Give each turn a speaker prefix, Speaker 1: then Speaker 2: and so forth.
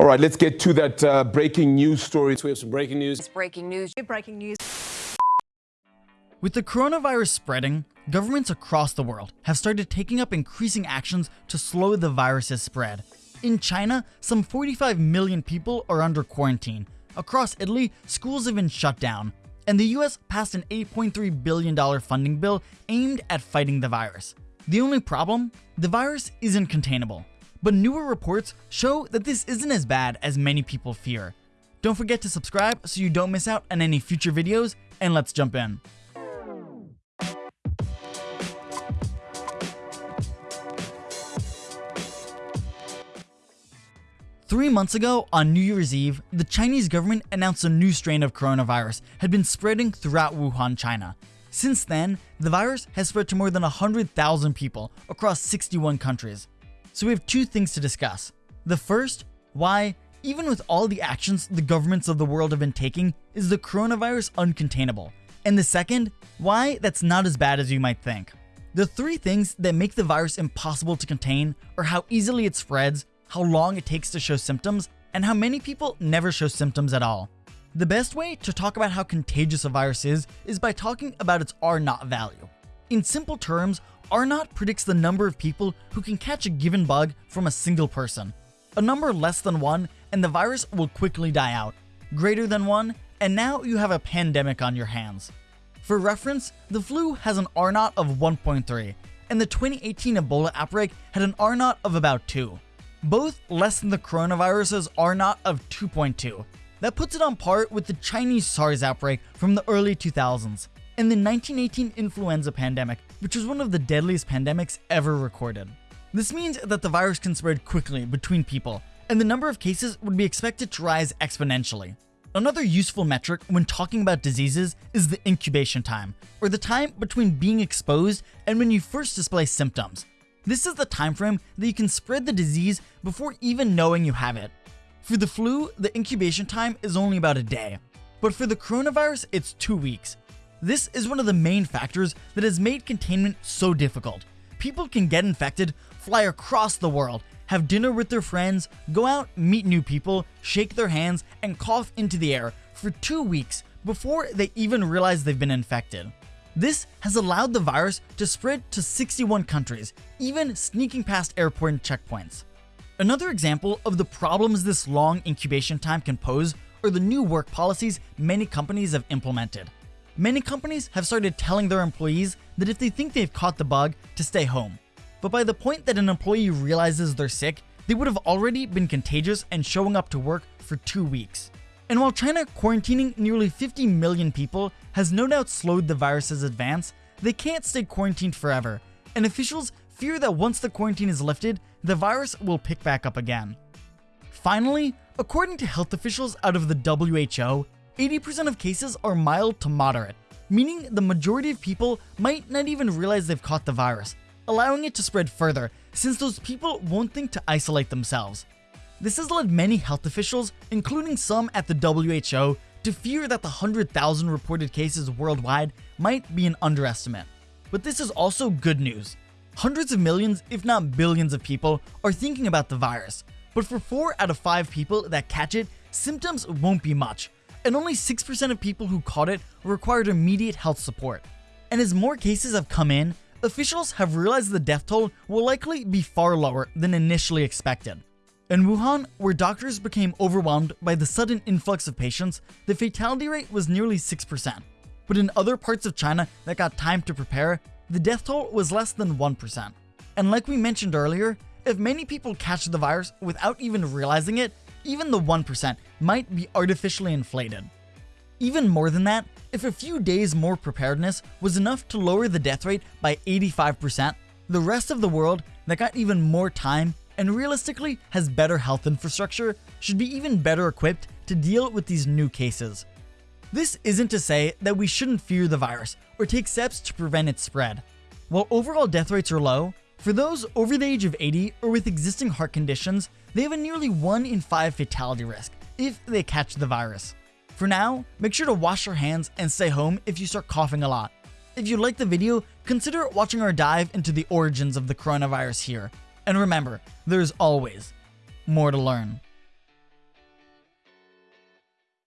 Speaker 1: All right, let's get to that uh, breaking news story. So we have some breaking news.
Speaker 2: It's breaking news.
Speaker 3: Breaking news.
Speaker 4: With the coronavirus spreading, governments across the world have started taking up increasing actions to slow the virus's spread. In China, some 45 million people are under quarantine. Across Italy, schools have been shut down. And the US passed an $8.3 billion funding bill aimed at fighting the virus. The only problem? The virus isn't containable. But newer reports show that this isn't as bad as many people fear. Don't forget to subscribe so you don't miss out on any future videos, and let's jump in. Three months ago, on New Year's Eve, the Chinese government announced a new strain of coronavirus had been spreading throughout Wuhan, China. Since then, the virus has spread to more than 100,000 people across 61 countries. So we have two things to discuss. The first, why, even with all the actions the governments of the world have been taking, is the coronavirus uncontainable? And the second, why that's not as bad as you might think. The three things that make the virus impossible to contain are how easily it spreads, how long it takes to show symptoms, and how many people never show symptoms at all. The best way to talk about how contagious a virus is, is by talking about its R-naught value. In simple terms, R-naught predicts the number of people who can catch a given bug from a single person. A number less than 1 and the virus will quickly die out. Greater than 1 and now you have a pandemic on your hands. For reference, the flu has an R-naught of 1.3 and the 2018 Ebola outbreak had an R-naught of about 2 both less than the coronavirus's R-naught of 2.2. That puts it on par with the Chinese SARS outbreak from the early 2000s and the 1918 influenza pandemic, which was one of the deadliest pandemics ever recorded. This means that the virus can spread quickly between people, and the number of cases would be expected to rise exponentially. Another useful metric when talking about diseases is the incubation time, or the time between being exposed and when you first display symptoms. This is the time frame that you can spread the disease before even knowing you have it. For the flu, the incubation time is only about a day, but for the coronavirus, it's two weeks. This is one of the main factors that has made containment so difficult. People can get infected, fly across the world, have dinner with their friends, go out, meet new people, shake their hands, and cough into the air for two weeks before they even realize they've been infected. This has allowed the virus to spread to 61 countries, even sneaking past airport checkpoints. Another example of the problems this long incubation time can pose are the new work policies many companies have implemented. Many companies have started telling their employees that if they think they've caught the bug, to stay home. But by the point that an employee realizes they're sick, they would have already been contagious and showing up to work for two weeks. And while China quarantining nearly 50 million people has no doubt slowed the virus's advance, they can't stay quarantined forever, and officials fear that once the quarantine is lifted, the virus will pick back up again. Finally, according to health officials out of the WHO, 80% of cases are mild to moderate, meaning the majority of people might not even realize they've caught the virus, allowing it to spread further since those people won't think to isolate themselves. This has led many health officials, including some at the WHO, to fear that the 100,000 reported cases worldwide might be an underestimate. But this is also good news. Hundreds of millions, if not billions of people are thinking about the virus, but for 4 out of 5 people that catch it, symptoms won't be much, and only 6% of people who caught it required immediate health support. And as more cases have come in, officials have realized the death toll will likely be far lower than initially expected. In Wuhan, where doctors became overwhelmed by the sudden influx of patients, the fatality rate was nearly 6%. But in other parts of China that got time to prepare, the death toll was less than 1%. And like we mentioned earlier, if many people catch the virus without even realizing it, even the 1% might be artificially inflated. Even more than that, if a few days more preparedness was enough to lower the death rate by 85%, the rest of the world that got even more time and realistically has better health infrastructure should be even better equipped to deal with these new cases. This isn't to say that we shouldn't fear the virus or take steps to prevent its spread. While overall death rates are low, for those over the age of 80 or with existing heart conditions, they have a nearly 1 in 5 fatality risk if they catch the virus. For now, make sure to wash your hands and stay home if you start coughing a lot. If you liked the video, consider watching our dive into the origins of the coronavirus here. And remember, there's always more to learn.